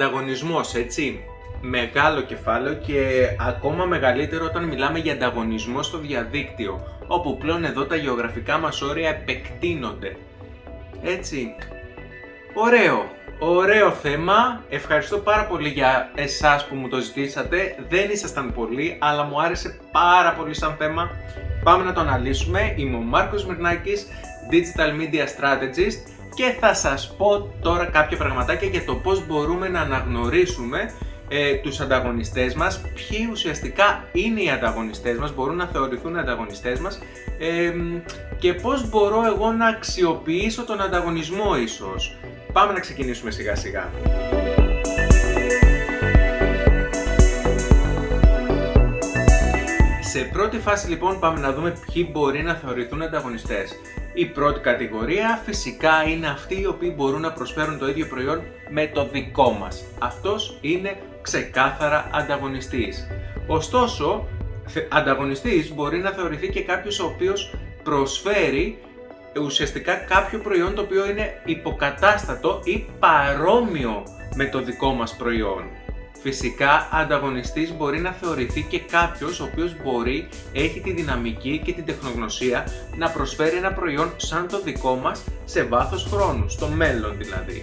Ανταγωνισμός, έτσι. Μεγάλο κεφάλαιο και ακόμα μεγαλύτερο όταν μιλάμε για ανταγωνισμό στο διαδίκτυο, όπου πλέον εδώ τα γεωγραφικά μας όρια επεκτείνονται. Έτσι. Ωραίο. Ωραίο θέμα. Ευχαριστώ πάρα πολύ για εσάς που μου το ζητήσατε. Δεν ήσασταν πολλοί, αλλά μου άρεσε πάρα πολύ σαν θέμα. Πάμε να το αναλύσουμε. Είμαι ο Μάρκος Μυρνάκης, Digital Media Strategist και θα σας πω τώρα κάποια πραγματάκια για το πώς μπορούμε να αναγνωρίσουμε ε, τους ανταγωνιστές μας, ποιοι ουσιαστικά είναι οι ανταγωνιστές μας, μπορούν να θεωρηθούν ανταγωνιστές μας ε, και πώς μπορώ εγώ να αξιοποιήσω τον ανταγωνισμό ίσως. Πάμε να ξεκινήσουμε σιγά σιγά. Σε πρώτη φάση λοιπόν πάμε να δούμε ποιοι μπορεί να θεωρηθούν ανταγωνιστές. Η πρώτη κατηγορία φυσικά είναι αυτοί οι οποίοι μπορούν να προσφέρουν το ίδιο προϊόν με το δικό μας. Αυτός είναι ξεκάθαρα ανταγωνιστής. Ωστόσο, ανταγωνιστής μπορεί να θεωρηθεί και κάποιος ο οποίος προσφέρει ουσιαστικά κάποιο προϊόν το οποίο είναι υποκατάστατο ή παρόμοιο με το δικό μας προϊόν. Φυσικά, ανταγωνιστής μπορεί να θεωρηθεί και κάποιος ο οποίος μπορεί, έχει τη δυναμική και την τεχνογνωσία να προσφέρει ένα προϊόν σαν το δικό μας σε βάθος χρόνου, στο μέλλον δηλαδή.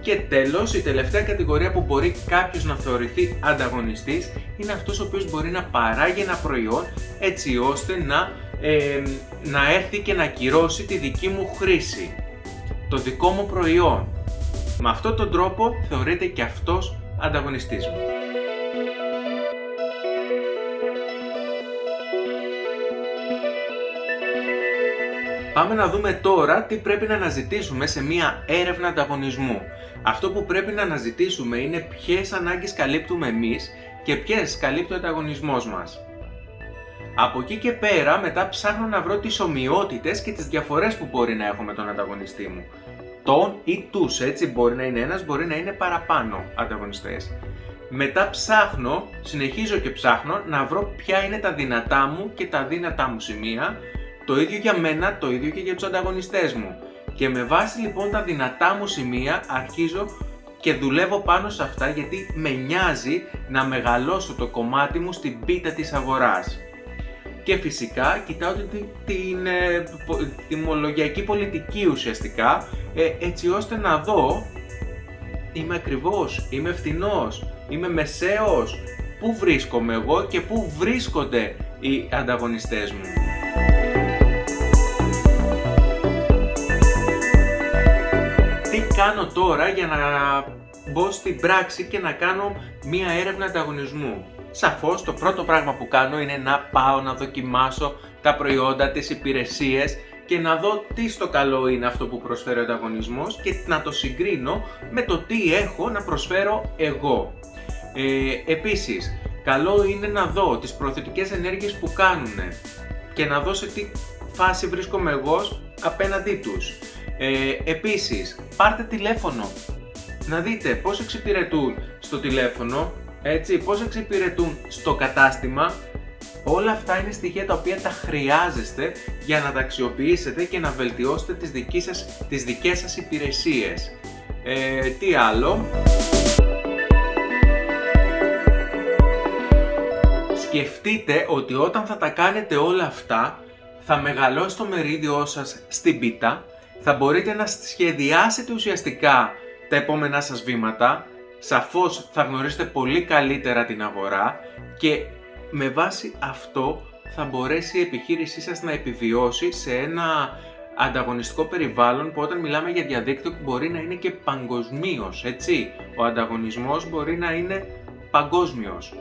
Και τέλος, η τελευταία κατηγορία που μπορεί κάποιος να θεωρηθεί ανταγωνιστής είναι αυτός ο οποίος μπορεί να παράγει ένα προϊόν έτσι ώστε να, να έρθει και να ακυρώσει τη δική μου χρήση, το δικό μου προϊόν. Με αυτόν τον τρόπο θεωρείται και αυτός ανταγωνιστής μου. Πάμε να δούμε τώρα τι πρέπει να αναζητήσουμε σε μία έρευνα ανταγωνισμού. Αυτό που πρέπει να αναζητήσουμε είναι ποιες ανάγκες καλύπτουμε εμείς και ποιες καλύπτει ο ανταγωνισμός μας. Από εκεί και πέρα μετά ψάχνω να βρω τις ομοιότητες και τις διαφορές που μπορεί να έχω με τον ανταγωνιστή μου τον ή τους, έτσι μπορεί να είναι ένας, μπορεί να είναι παραπάνω ανταγωνιστές. Μετά ψάχνω, συνεχίζω και ψάχνω να βρω ποια είναι τα δυνατά μου και τα δύνατά μου σημεία, το ίδιο για μένα, το ίδιο και για τους ανταγωνιστές μου. Και με βάση λοιπόν τα δυνατά μου σημεία αρχίζω και δουλεύω πάνω σε αυτά γιατί με νοιάζει να μεγαλώσω το κομμάτι μου στην πίτα της αγοράς και φυσικά κοιτάω την, την ε, τιμολογιακή πολιτική ουσιαστικά ε, έτσι ώστε να δω είμαι ακριβώς, είμαι φθηνός, είμαι μεσαίος, πού βρίσκομαι εγώ και πού βρίσκονται οι ανταγωνιστές μου. Τι κάνω τώρα για να μπω στην πράξη και να κάνω μία έρευνα ανταγωνισμού; Σαφώς το πρώτο πράγμα που κάνω είναι να πάω να δοκιμάσω τα προϊόντα, τις υπηρεσίες και να δω τι στο καλό είναι αυτό που προσφέρει ο ανταγωνισμός και να το συγκρίνω με το τι έχω να προσφέρω εγώ. Ε, επίσης, καλό είναι να δω τις προθετικές ενέργειες που κάνουν και να δω σε τι φάση βρίσκομαι εγώ απέναντί τους. Ε, επίσης, πάρτε τηλέφωνο, να δείτε πώς εξυπηρετούν στο τηλέφωνο έτσι, πώς εξυπηρετούν στο κατάστημα, όλα αυτά είναι στοιχεία τα οποία τα χρειάζεστε για να τα αξιοποιήσετε και να βελτιώσετε τις, δικές σας, τις δικές σας υπηρεσίες. Ε, τι άλλο... Σκεφτείτε ότι όταν θα τα κάνετε όλα αυτά, θα μεγαλώσει το μερίδιό σας στην πίτα, θα μπορείτε να σχεδιάσετε ουσιαστικά τα επόμενά σας βήματα, σαφώς θα γνωρίσετε πολύ καλύτερα την αγορά και με βάση αυτό θα μπορέσει η επιχείρησή σας να επιβιώσει σε ένα ανταγωνιστικό περιβάλλον που όταν μιλάμε για διαδίκτυο μπορεί να είναι και παγκοσμίως, έτσι. Ο ανταγωνισμός μπορεί να είναι παγκόσμιος.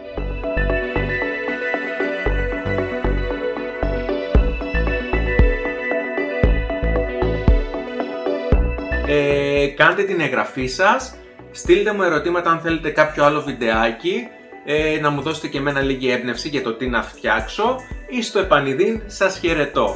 Ε, κάντε την εγγραφή σας Στείλτε μου ερωτήματα αν θέλετε κάποιο άλλο βιντεάκι, ε, να μου δώσετε και εμένα λίγη έμπνευση για το τι να φτιάξω ή στο επανειδήν σας χαιρετώ.